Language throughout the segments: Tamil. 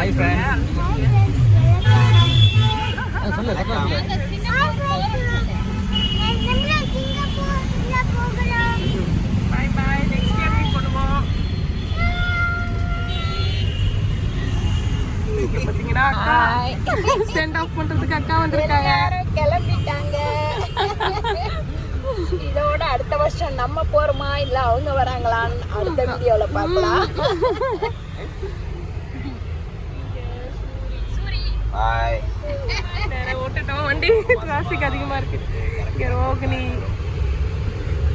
ஹாய் ஃப்ரெண்ட் சொல்லு சொல்லு. பாத்தீங்கன்னா அக்கா? சென்ட் ஆஃப் பண்றதுக்கு அக்கா வந்திருக்காங்க. கிளம்பிட்டாங்க. இதோட அடுத்த வருஷம் நம்ம போறோமா? இல்ல அவங்க வராங்களான்னு அடுத்த வீடியோல பார்க்கலாம். ஹாய் நேரா ஓட்டுட்டோம். வண்டி டிராஃபிக் அதிகமா இருக்கு. இங்க ரோகிணி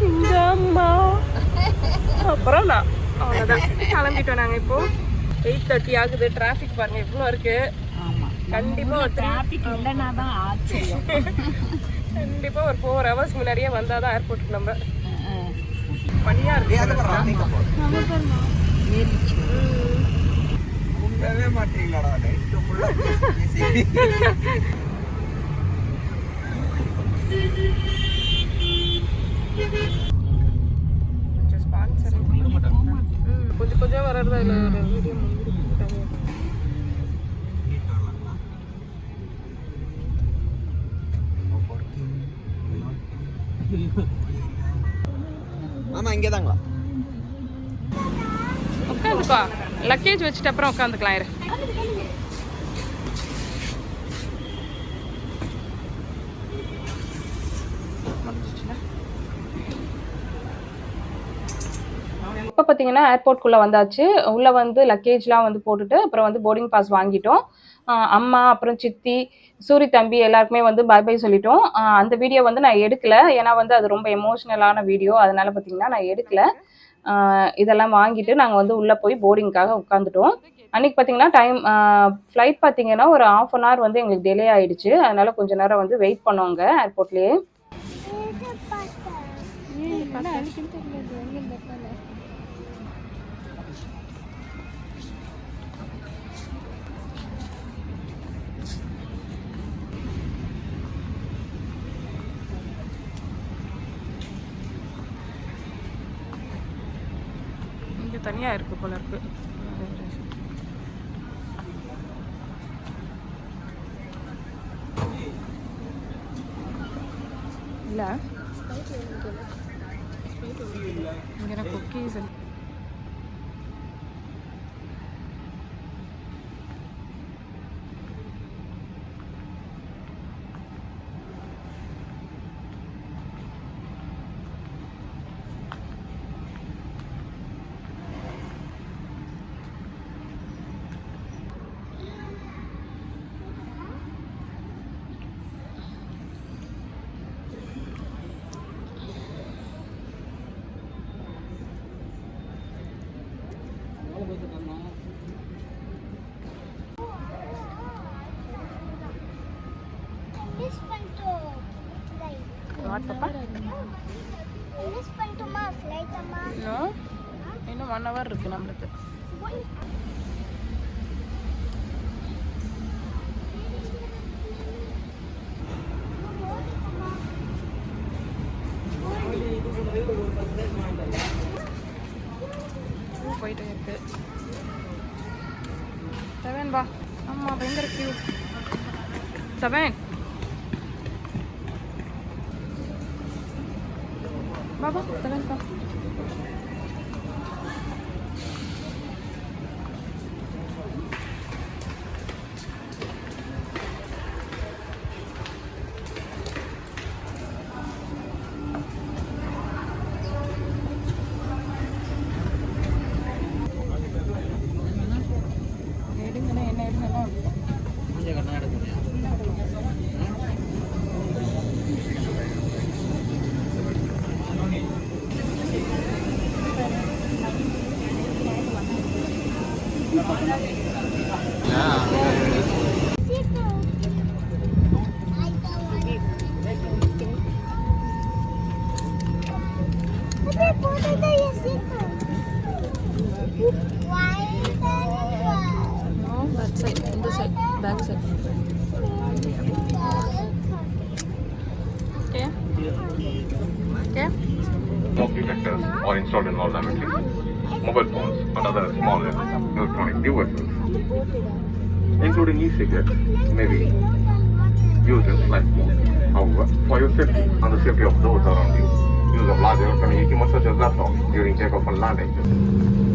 இந்த அம்மா. அப்புறம் நான். அவ்வளோதான் கிளம்பிட்டோம் நாங்க இப்போ. எயிட் தேர்ட்டி ஆகுது. டிராஃபிக் பாருங்க எவ்வளோ இருக்கு. ஆமா. கண்டிப்பா ஒரு இல்லைன்னா தான் ஆச்சரியம். கண்டிப்பா ஒரு ஃபோர் ஹவர்ஸ் முன்னாடியே வந்தாதான் ஏர்போர்ட்டுக்கு நம்ம. பனியா இருக்கு. கொஞ்சம் ஸ்பான்சர் கொஞ்சம் கொஞ்சம் வர்றதா இல்லை ஒரு வீடியோ ஆமா இங்கே தாங்களா உட்காந்துப்பா லக்கேஜ் வச்சுட்டு அப்புறம் உட்காந்துக்கலாம் இரு. இப்போ பார்த்தீங்கன்னா ஏர்போர்ட்குள்ளே வந்தாச்சு. உள்ளே வந்து லக்கேஜ்லாம் வந்து போட்டுட்டு அப்புறம் வந்து போர்டிங் பாஸ் வாங்கிட்டோம். அம்மா அப்புறம் சித்தி சூரி தம்பி எல்லாருக்குமே வந்து பை பை சொல்லிட்டோம். அந்த வீடியோ வந்து நான் எடுக்கல. ஏன்னா வந்து அது ரொம்ப எமோஷ்னலான வீடியோ அதனால பார்த்தீங்கன்னா நான் எடுக்கல. இதெல்லாம் வாங்கிட்டு நாங்கள் வந்து உள்ளே போய் போர்டிங்க்காக உட்காந்துட்டோம் அன்னைக்கு பார்த்தீங்கன்னா டைம் ஃப்ளைட் பார்த்தீங்கன்னா ஒரு ஆஃப் அன் ஹவர் வந்து எங்களுக்கு டிலே ஆகிடுச்சு அதனால் கொஞ்ச நேரம் வந்து வெயிட் பண்ணோங்க ஏர்போர்ட்லேயே தனியாக இருக்கு போல இருக்கு. இல்லை. இங்கே குக்கீஸ் வாட் பாப்பா இன்னும் இன்னும் ஒன் ஹவர் இருக்கு நம்மளுக்கு. போயிட்டு இருக்கு. செவன் வா. ஆமா பயங்கர கியூ செவன். வா வா செவன் வா எடுங்கண்ணா back side. Okay. Okay. Smoke detectors are installed in all laboratories. Mobile phones and other small electronic devices including e-cigarettes, may be used in flight mode. However, for your safety and the safety of those around you, use of large electronic equipment such as laptops during takeoff and landing.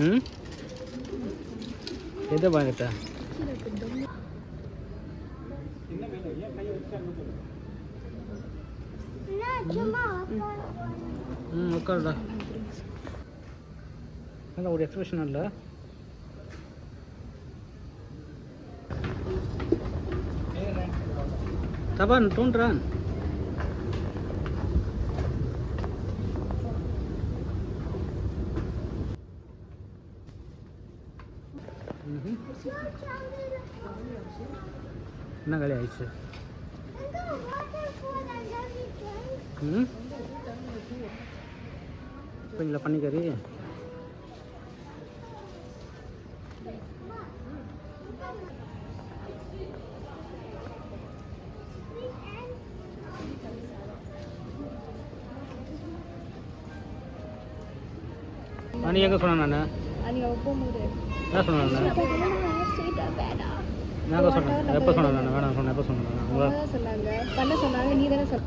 ம் எதை வாங்கிட்ட ம் உட்காருடா அதான் ஒரு எக்ஸ்பிரஷன் இல்லை தபான் தோன்றான் காலி ஆயிடுச்சு ம் கொஞ்சம் பண்ணிக்கறி நீ எங்கே சொன்ன நான் என்ன சொன்னேன் நான் நான் எப்போ சொன்னேன் எப்போ சொன்னேன்? நான் வேணாம் சொன்னேன். எப்போ சொன்னேன்? நான் தான் சொன்னாங்க. பண்ண சொன்னாங்க. நீ தானே சொன்ன.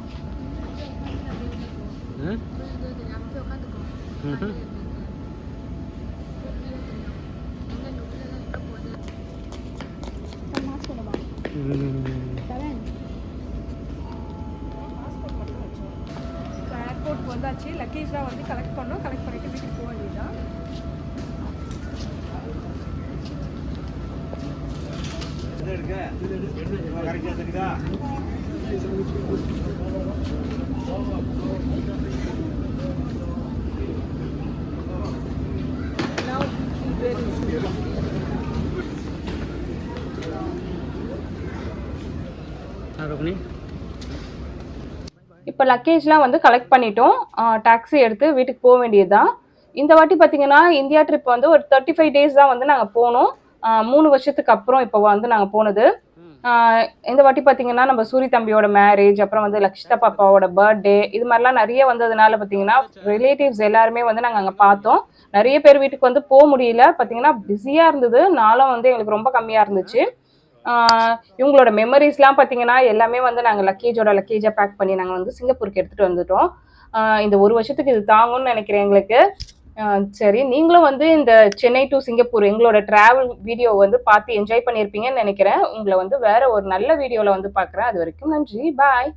ஏர்போர்ட் வந்தாச்சு. லக்கேஜ்லாம் வந்து கலெக்ட் பண்ணோம். கலெக்ட் பண்ணிட்டு வீட்டுக்கு போக வேண்டியதுதான். இப்போ லக்கேஜ்லாம் வந்து கலெக்ட் பண்ணிட்டோம். டாக்ஸி எடுத்து வீட்டுக்கு போக வேண்டியது தான் இந்த வாட்டி பார்த்தீங்கன்னா இந்தியா ட்ரிப் வந்து ஒரு தேர்ட்டி ஃபைவ் டேஸ் தான் வந்து நாங்கள் போனோம். மூணு வருஷத்துக்கு அப்புறம் இப்போ வந்து நாங்கள் போனது. இந்த வாட்டி பார்த்தீங்கன்னா நம்ம சூரி தம்பியோட மேரேஜ் அப்புறம் வந்து லக்ஷிதா பாப்பாவோட பர்த்டே இது மாதிரிலாம் நிறைய வந்ததுனால பார்த்தீங்கன்னா ரிலேட்டிவ்ஸ் எல்லாருமே வந்து நாங்கள் அங்கே பார்த்தோம். நிறைய பேர் வீட்டுக்கு வந்து போக முடியல. பார்த்தீங்கன்னா பிஸியாக இருந்தது. நாளும் வந்து எங்களுக்கு ரொம்ப கம்மியாக இருந்துச்சு. இவங்களோட மெமரிஸ்லாம் பார்த்தீங்கன்னா எல்லாமே வந்து நாங்கள் லக்கேஜோட லக்கேஜாக பேக் பண்ணி நாங்கள் வந்து சிங்கப்பூருக்கு எடுத்துகிட்டு வந்துட்டோம். இந்த ஒரு வருஷத்துக்கு இது தாங்கும்னு நினைக்கிறேன் எங்களுக்கு. சரி. நீங்களும் வந்து இந்த சென்னை டு சிங்கப்பூர் எங்களோட டிராவல் வீடியோ வந்து பார்த்து என்ஜாய் பண்ணியிருப்பீங்கன்னு நினைக்கிறேன். உங்களை வந்து வேற ஒரு நல்ல வீடியோவில் வந்து பார்க்குறேன். அது வரைக்கும் நன்றி. பாய்